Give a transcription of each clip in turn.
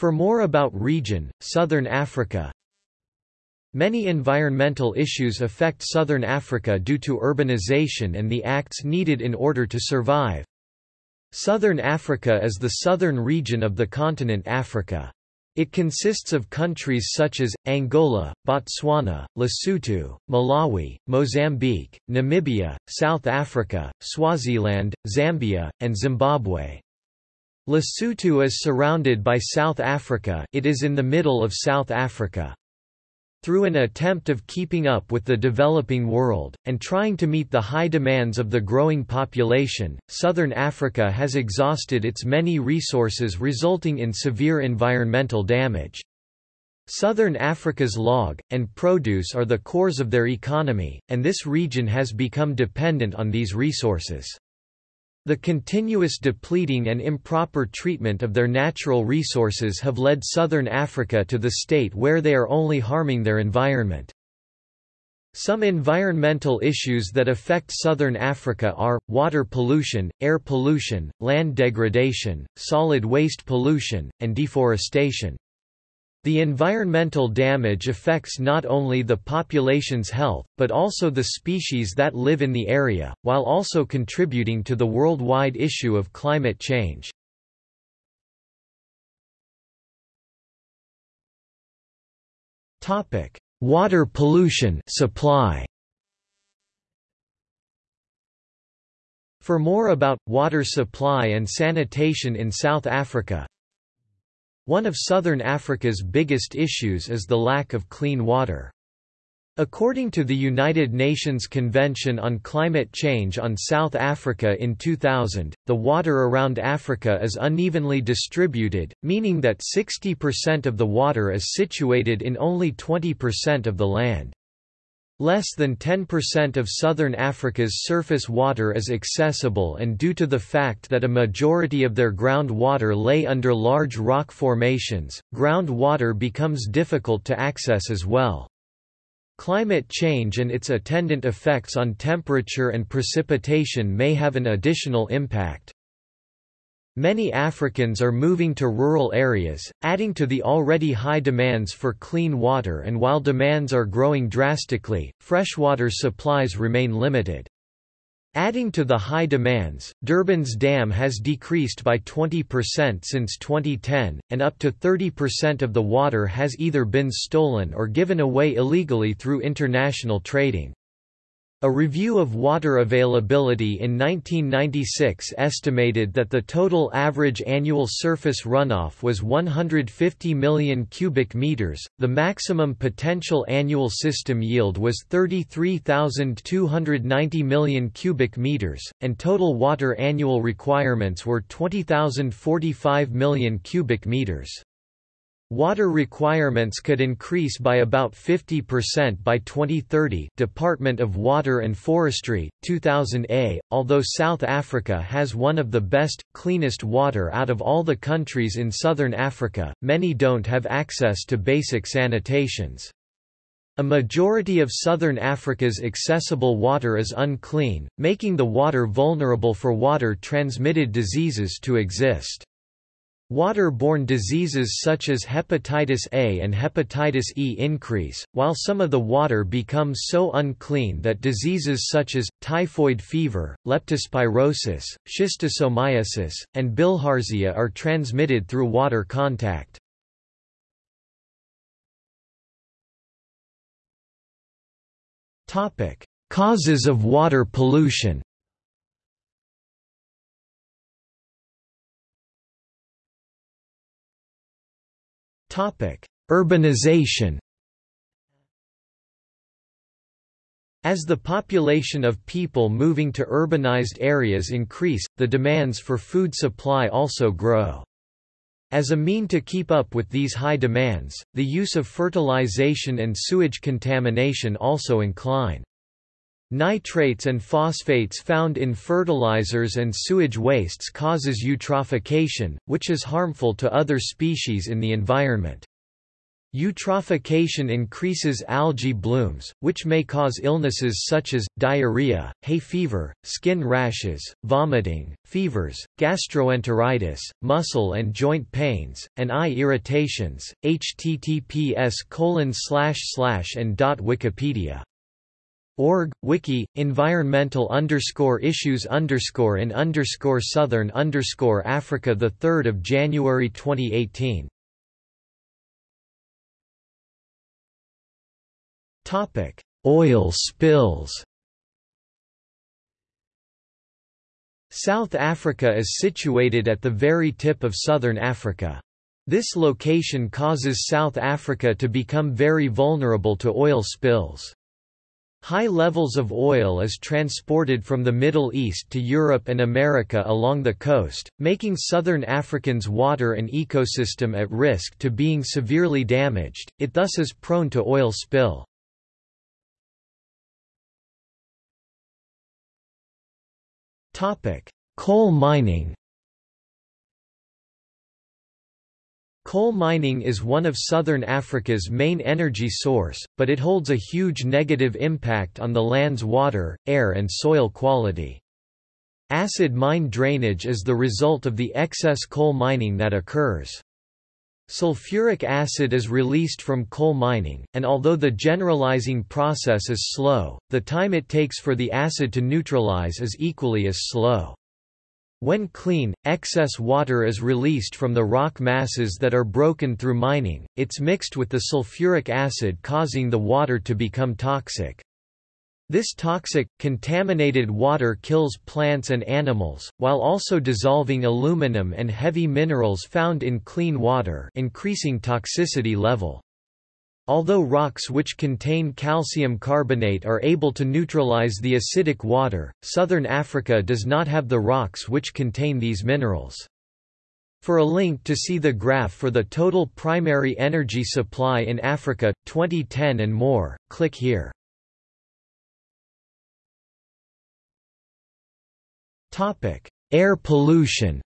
For more about region, Southern Africa Many environmental issues affect Southern Africa due to urbanization and the acts needed in order to survive. Southern Africa is the southern region of the continent Africa. It consists of countries such as, Angola, Botswana, Lesotho, Malawi, Mozambique, Namibia, South Africa, Swaziland, Zambia, and Zimbabwe. Lesotho is surrounded by South Africa it is in the middle of South Africa. Through an attempt of keeping up with the developing world, and trying to meet the high demands of the growing population, Southern Africa has exhausted its many resources resulting in severe environmental damage. Southern Africa's log, and produce are the cores of their economy, and this region has become dependent on these resources. The continuous depleting and improper treatment of their natural resources have led southern Africa to the state where they are only harming their environment. Some environmental issues that affect southern Africa are, water pollution, air pollution, land degradation, solid waste pollution, and deforestation. The environmental damage affects not only the population's health, but also the species that live in the area, while also contributing to the worldwide issue of climate change. Water pollution supply. For more about, water supply and sanitation in South Africa, one of southern Africa's biggest issues is the lack of clean water. According to the United Nations Convention on Climate Change on South Africa in 2000, the water around Africa is unevenly distributed, meaning that 60% of the water is situated in only 20% of the land. Less than 10% of southern Africa's surface water is accessible and due to the fact that a majority of their groundwater lay under large rock formations, groundwater becomes difficult to access as well. Climate change and its attendant effects on temperature and precipitation may have an additional impact. Many Africans are moving to rural areas, adding to the already high demands for clean water and while demands are growing drastically, freshwater supplies remain limited. Adding to the high demands, Durban's dam has decreased by 20% since 2010, and up to 30% of the water has either been stolen or given away illegally through international trading. A review of water availability in 1996 estimated that the total average annual surface runoff was 150 million cubic meters, the maximum potential annual system yield was 33,290 million cubic meters, and total water annual requirements were 20,045 million cubic meters. Water requirements could increase by about 50% by 2030 Department of Water and Forestry, 2000a. Although South Africa has one of the best, cleanest water out of all the countries in southern Africa, many don't have access to basic sanitations. A majority of southern Africa's accessible water is unclean, making the water vulnerable for water-transmitted diseases to exist. Water-borne diseases such as hepatitis A and hepatitis E increase, while some of the water becomes so unclean that diseases such as, typhoid fever, leptospirosis, schistosomiasis, and bilharzia are transmitted through water contact. Causes of water pollution Urbanization As the population of people moving to urbanized areas increase, the demands for food supply also grow. As a mean to keep up with these high demands, the use of fertilization and sewage contamination also incline. Nitrates and phosphates found in fertilizers and sewage wastes causes eutrophication, which is harmful to other species in the environment. Eutrophication increases algae blooms, which may cause illnesses such as, diarrhea, hay fever, skin rashes, vomiting, fevers, gastroenteritis, muscle and joint pains, and eye irritations. https colon slash slash and dot Wikipedia Org, Wiki, environmental underscore issues underscore in underscore southern underscore Africa 3 January 2018 Topic: Oil spills. South Africa is situated at the very tip of southern Africa. This location causes South Africa to become very vulnerable to oil spills. High levels of oil is transported from the Middle East to Europe and America along the coast, making southern African's water and ecosystem at risk to being severely damaged, it thus is prone to oil spill. Coal mining Coal mining is one of southern Africa's main energy source, but it holds a huge negative impact on the land's water, air and soil quality. Acid mine drainage is the result of the excess coal mining that occurs. Sulfuric acid is released from coal mining, and although the generalizing process is slow, the time it takes for the acid to neutralize is equally as slow. When clean, excess water is released from the rock masses that are broken through mining, it's mixed with the sulfuric acid causing the water to become toxic. This toxic, contaminated water kills plants and animals, while also dissolving aluminum and heavy minerals found in clean water increasing toxicity level. Although rocks which contain calcium carbonate are able to neutralize the acidic water, southern Africa does not have the rocks which contain these minerals. For a link to see the graph for the total primary energy supply in Africa, 2010 and more, click here. Air pollution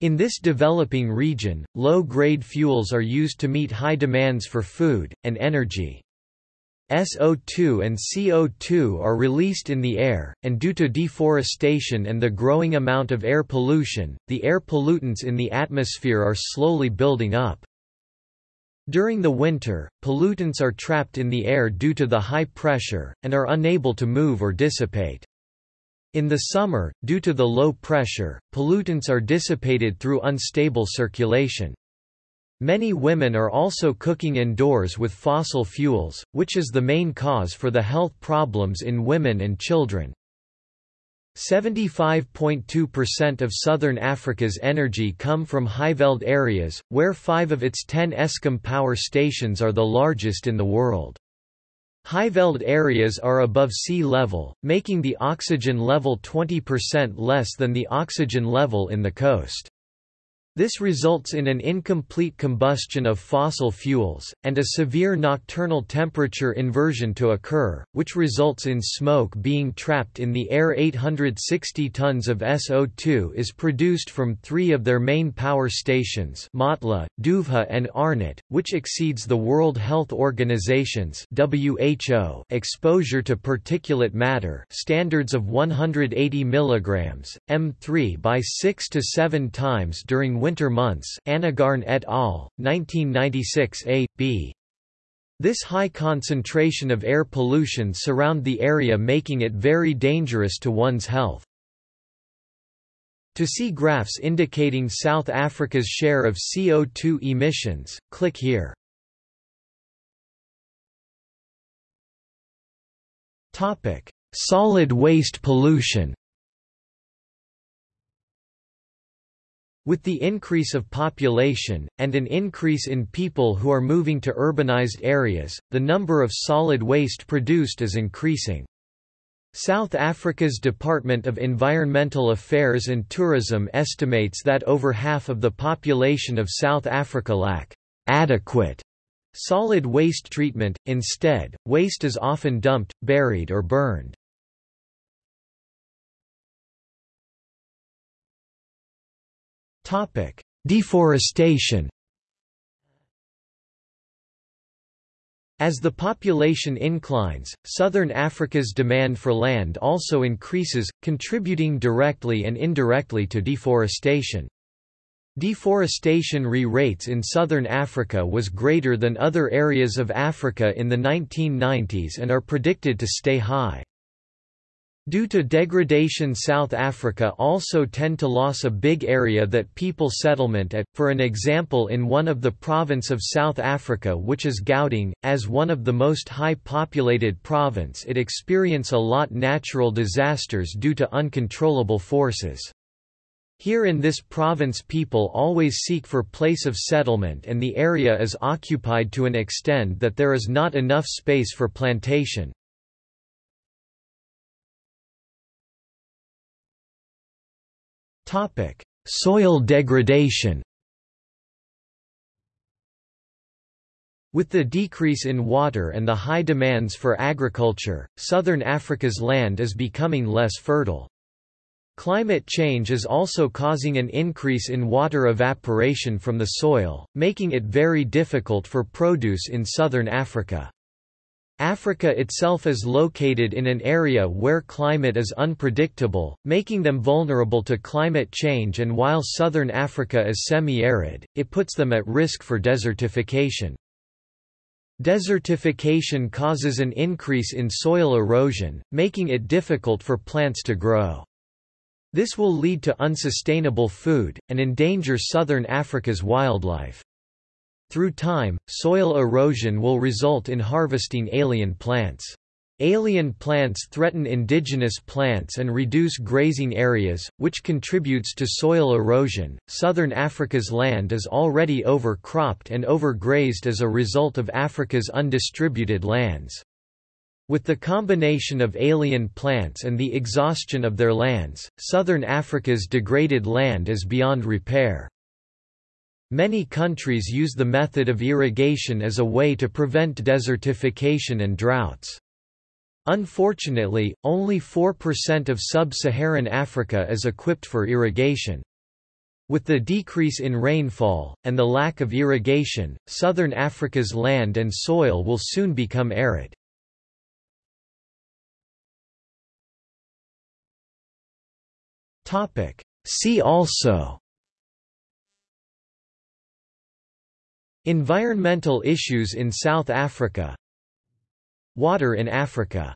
In this developing region, low-grade fuels are used to meet high demands for food, and energy. SO2 and CO2 are released in the air, and due to deforestation and the growing amount of air pollution, the air pollutants in the atmosphere are slowly building up. During the winter, pollutants are trapped in the air due to the high pressure, and are unable to move or dissipate. In the summer, due to the low pressure, pollutants are dissipated through unstable circulation. Many women are also cooking indoors with fossil fuels, which is the main cause for the health problems in women and children. 75.2% of southern Africa's energy come from Highveld areas, where five of its ten Eskom power stations are the largest in the world. Highveld areas are above sea level, making the oxygen level 20% less than the oxygen level in the coast. This results in an incomplete combustion of fossil fuels, and a severe nocturnal temperature inversion to occur, which results in smoke being trapped in the air. 860 tons of SO2 is produced from three of their main power stations Matla, Duvha and Arnot, which exceeds the World Health Organization's WHO exposure to particulate matter standards of 180 mg, M3 by 6 to 7 times during winter months Annegarn et al., 1996 a. b. This high concentration of air pollution surround the area making it very dangerous to one's health. To see graphs indicating South Africa's share of CO2 emissions, click here. Topic: Solid waste pollution With the increase of population, and an increase in people who are moving to urbanized areas, the number of solid waste produced is increasing. South Africa's Department of Environmental Affairs and Tourism estimates that over half of the population of South Africa lack adequate solid waste treatment, instead, waste is often dumped, buried or burned. Deforestation As the population inclines, southern Africa's demand for land also increases, contributing directly and indirectly to deforestation. Deforestation re-rates in southern Africa was greater than other areas of Africa in the 1990s and are predicted to stay high. Due to degradation South Africa also tend to loss a big area that people settlement at, for an example in one of the province of South Africa which is Gauteng, as one of the most high populated province it experience a lot natural disasters due to uncontrollable forces. Here in this province people always seek for place of settlement and the area is occupied to an extent that there is not enough space for plantation. Topic: Soil degradation. With the decrease in water and the high demands for agriculture, southern Africa's land is becoming less fertile. Climate change is also causing an increase in water evaporation from the soil, making it very difficult for produce in southern Africa. Africa itself is located in an area where climate is unpredictable, making them vulnerable to climate change and while southern Africa is semi-arid, it puts them at risk for desertification. Desertification causes an increase in soil erosion, making it difficult for plants to grow. This will lead to unsustainable food, and endanger southern Africa's wildlife. Through time, soil erosion will result in harvesting alien plants. Alien plants threaten indigenous plants and reduce grazing areas, which contributes to soil erosion. Southern Africa's land is already overcropped and overgrazed as a result of Africa's undistributed lands. With the combination of alien plants and the exhaustion of their lands, southern Africa's degraded land is beyond repair. Many countries use the method of irrigation as a way to prevent desertification and droughts. Unfortunately, only 4% of sub-Saharan Africa is equipped for irrigation. With the decrease in rainfall, and the lack of irrigation, southern Africa's land and soil will soon become arid. See also Environmental issues in South Africa. Water in Africa